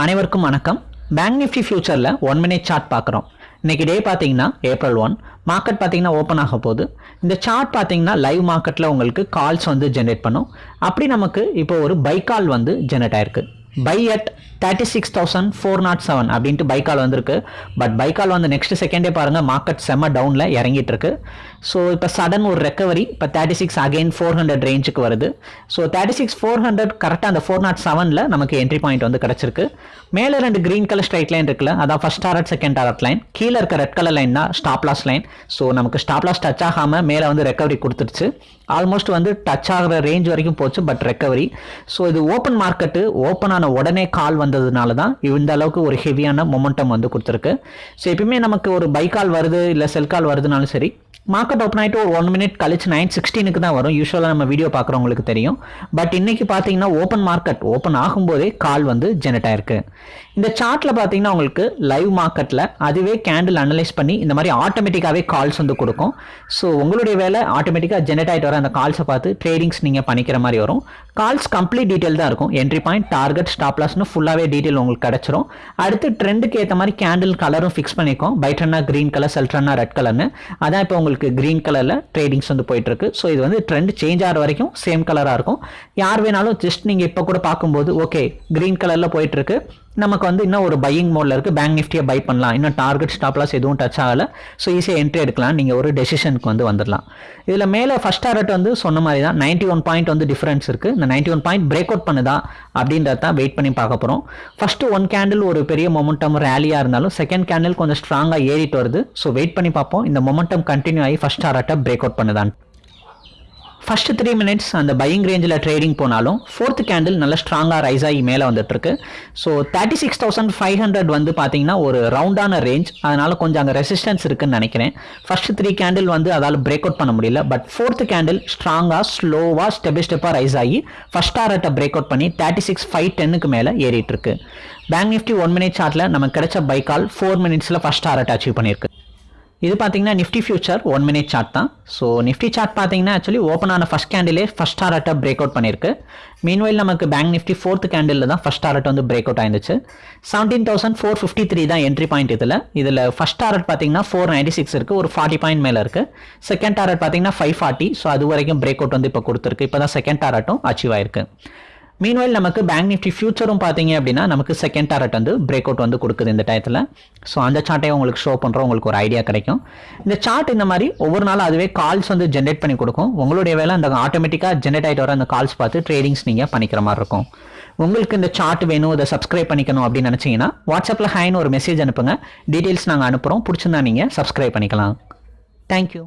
அனைவருக்கும் வணக்கம். Bank Nifty ஃபியூச்சரில் ஒன் மினிட் சார்ட் பார்க்குறோம். இன்னைக்கு டே பார்த்தீங்கன்னா ஏப்ரல் ஒன் மார்க்கெட் பார்த்தீங்கன்னா ஓப்பன் ஆக போகுது. இந்த சார்ட் பார்த்தீங்கன்னா லைவ் மார்க்கெட்டில் உங்களுக்கு கால்ஸ் வந்து ஜென்ரேட் பண்ணும். அப்படி நமக்கு இப்போ ஒரு பை கால் வந்து ஜென்ரேட் ஆயிருக்கு. Buy at thirty six thousand four naught seven அப்படின்ட்டு பைக்கால் வந்திருக்கு. பட் பை கால் வந்து நெக்ஸ்ட் செகண்டே பாருங்கள் மார்க்கெட் செம்ம டவுனில் இறங்கிட்டு இருக்கு ஸோ இப்போ சடன் ஒரு ரெக்கவரி இப்போ thirty six again four hundred ரேஞ்சுக்கு வருது. So thirty six four hundred கரெக்டாக அந்த ஃபோர் நாட் செவனில் நமக்கு என்ட்ரி பாயிண்ட் வந்து கிடச்சிருக்கு. மேலே ரெண்டு க்ரீன் கலர் ஸ்ட்ரைட் லைன் இருக்குல்ல அதான் first target second target line கீழே இருக்க ரெட் கலர் லைன் தான் ஸ்டாப் லாஸ் லைன் ஸோ நமக்கு ஸ்டாப் லாஸ் டச் ஆகாமல் மேலே வந்து ரெக்கவரி கொடுத்துருச்சு. ஆல்மோஸ்ட் வந்து டச் ஆகிற ரேஞ்ச் வரைக்கும் போச்சு பட் ரெக்கவரி ஸோ இது ஓப்பன் மார்க்கெட்டு ஓப்பன் ஆன உடனே கால் வந்ததுனால தான் இந்த அளவுக்கு ஒரு ஹெவியான மொமெண்டம் வந்து கொடுத்துருக்கு. ஸோ எப்பயுமே நமக்கு ஒரு பை கால் வருது இல்லை செல் கால் வருதுனாலும் சரி மார்க்கெட் ஓப்பன் ஆகிட்டு ஒரு ஒன் மினிட் கழிச்சு நைன் சிக்ஸ்டீனுக்கு தான் வரும். யூஸ்வலாக நம்ம வீடியோ பார்க்குறவங்களுக்கு தெரியும். பட் இன்றைக்கி பார்த்தீங்கன்னா ஓப்பன் மார்க்கெட் ஓப்பன் ஆகும்போதே கால் வந்து ஜெனரேட் ஆயிருக்கு. இந்த சார்ட்டில் பார்த்தீங்கன்னா உங்களுக்கு லைவ் மார்க்கெட்டில் அதுவே கேண்டில் அனலைஸ் பண்ணி இந்த மாதிரி ஆட்டோமேட்டிக்காகவே கால்ஸ் வந்து கொடுக்கும். ஸோ உங்களுடைய வேலை ஆட்டோமேட்டிக்காக ஜெனரேட் ஆகிட்டு வர அந்த கால்ஸை பார்த்து ட்ரேடிங்ஸ் நீங்கள் பண்ணிக்கிற மாதிரி வரும். கால்ஸ் கம்ப்ளீட் டீட்டெயில் தான் இருக்கும். என்ட்ரி பாயிண்ட் டார்கெட் ஸ்டாப் லாஸ்னு ஃபுல்லாகவே டீட்டெயில் உங்களுக்கு கிடச்சிரும். அடுத்து ட்ரெண்டுக்கு ஏற்ற மாதிரி கேண்டில் கலரும் ஃபிக்ஸ் பண்ணிக்கும். பைட் ரன்னா க்ரீன் கலர் செல்ட்ரன்னா ரெட் கலர்னு அதான் இப்போ உங்களுக்கு க்ரீன் கலரில் ட்ரேடிங்ஸ் வந்து போயிட்டு இருக்கு ஸோ இது வந்து ட்ரெண்ட் சேஞ்ச் ஆகிற வரைக்கும் சேம் கலராக இருக்கும். யார் வேணாலும் ஜஸ்ட் நீங்கள் இப்போ கூட பார்க்கும்போது ஓகே க்ரீன் கலரில் போயிட்டு இருக்கு நமக்கு வந்து இன்னும் ஒரு பையிங் மோடில் இருக்குது பேங்க் நிஃப்டியை பை பண்ணலாம். இன்னும் டார்கெட் ஸ்டாப்லாஸ் எதுவும் டச் ஆகலை. ஸோ ஈஸியாக என்ட்ரி எடுக்கலாம். நீங்கள் ஒரு டெசிஷனுக்கு வந்து வந்துடலாம் இதில் மேலே ஃபஸ்ட் டார்கெட் வந்து சொன்ன மாதிரி தான் நைன்ட்டி ஒன் பாயிண்ட் வந்து டிஃப்ரென்ஸ் இருக்குது இந்த ninety one point break out பண்ணுதா அப்படின்றத தான் வெயிட் பண்ணி பார்க்க போகிறோம் ஃபஸ்ட்டு ஒன் கேண்டில் ஒரு பெரிய மொமெண்டம் ரேலியாக இருந்தாலும் செகண்ட் கேண்டில் கொஞ்சம் ஸ்ட்ராங்காக ஏறிட்டு வருது. ஸோ வெயிட் பண்ணி பார்ப்போம். இந்த மொமெண்டம் கண்டினியூ ஆகி ஃபஸ்ட் டார்கெட்டை பிரேக் அவுட் பண்ணுதான் ஃபர்ஸ்ட் த்ரீ மினிட்ஸ் அந்த பையிங் ரேஞ்சில் ட்ரேடிங் போனாலும் ஃபோர்த் கேண்டில் நல்ல ஸ்ட்ராங்காக ரைஸ் ஆகி மேலே வந்துட்டுருக்கு. So thirty six thousand five hundred வந்து பார்த்தீங்கன்னா ஒரு ரவுண்டான ரேஞ்ச் அதனால் கொஞ்சம் அங்கே ரெசிஸ்டன்ஸ் இருக்குன்னு நினைக்கிறேன். ஃபர்ஸ்ட் த்ரீ கேண்டில் வந்து அதால் பிரேக் அவுட் பண்ண முடியல. பட் ஃபோர்த் கேண்டில் ஸ்ட்ராங்காக ஸ்லோவாக ஸ்டெப் பை ஸ்டெப்பாக ரைஸ் ஆகி ஃபர்ஸ்ட் டாரட்டை பிரேக் அவுட் பண்ணி தேர்ட்டி சிக்ஸ் ஃபைவ் டென்னுக்கு மேலே ஏறிட்டு இருக்கு பேங்க் நிஃப்டி ஒன் மினிட் சார்ட்டில் நமக்கு கிடைச்ச பைக்கால் ஃபோர் மினிட்ஸில் ஃபர்ஸ்ட் டாரட் அச்சீவ் பண்ணியிருக்கு. இது பார்த்தீங்கன்னா Nifty future one minute chart தான். ஸோ நிஃப்டி சார்ட் பார்த்தீங்கன்னா ஆக்சுவலி ஓப்பன் ஆன ஃபஸ்ட் கேண்டிலே ஃபஸ்ட் டாரட்டை பிரேக் அவுட் பண்ணியிருக்கு. மீன்வைல் நமக்கு பேங்க் நிஃப்டி ஃபோர்த் கேண்டில் தான் ஃபஸ்ட் டாரட் வந்து break out ஆயிருந்துச்சு. Seventeen thousand four fifty three தான் என்ட்ரி பாயிண்ட் இதில். இதில் ஃபஸ்ட் டாரட் பார்த்தீங்கன்னா ஃபோர் நைன்டி சிக்ஸ் இருக்குது ஒரு ஃபார்ட்டி பாயிண்ட் மேலே இருக்குது செகண்ட் டாரட் பார்த்தீங்கன்னா ஃபைவ் ஃபார்ட்டி ஸோ அது வரைக்கும் பிரேக் அவுட் வந்து இப்போ கொடுத்துருக்கு. இப்போ தான் செகண்ட் டாரட்டும் அச்சீவ் ஆயிருக்கு. மீன்வெல் நமக்கு பேங்க் நிஃப்டி ஃபியூச்சரும் பார்த்தீங்க அப்படின்னா நமக்கு செகண்ட் டாரட் வந்து பிரேக் அவுட் வந்து கொடுக்குது இந்த டயத்தில் ஸோ அந்த சார்ட்டையும் உங்களுக்கு ஷோ பண்ணுறோம் உங்களுக்கு ஒரு ஐடியா கிடைக்கும். இந்த சார்ட் இந்த மாதிரி ஒவ்வொரு நாளும் அதுவே கால்ஸ் வந்து ஜென்ரேட் பண்ணி கொடுக்கும். உங்களுடைய வேலை அந்த ஆட்டோமேட்டிக்காக ஜென்ரேட் ஆகிட்டு வர அந்த கால்ஸ் பார்த்து ட்ரேடிங்ஸ் நீங்கள் பண்ணிக்கிற மாதிரி இருக்கும். உங்களுக்கு இந்த சார்ட் வேணும் இதை சப்ஸ்கிரைப் பண்ணிக்கணும் அப்படின்னு நினச்சிங்கன்னா வாட்ஸ்அப்பில் ஹைன்னு ஒரு மெசேஜ் அனுப்புங்க. டீட்டெயில்ஸ் நாங்கள் அனுப்புகிறோம் பிடிச்சிருந்தா நீங்கள் சப்ஸ்கிரைப் பண்ணிக்கலாம். தேங்க்யூ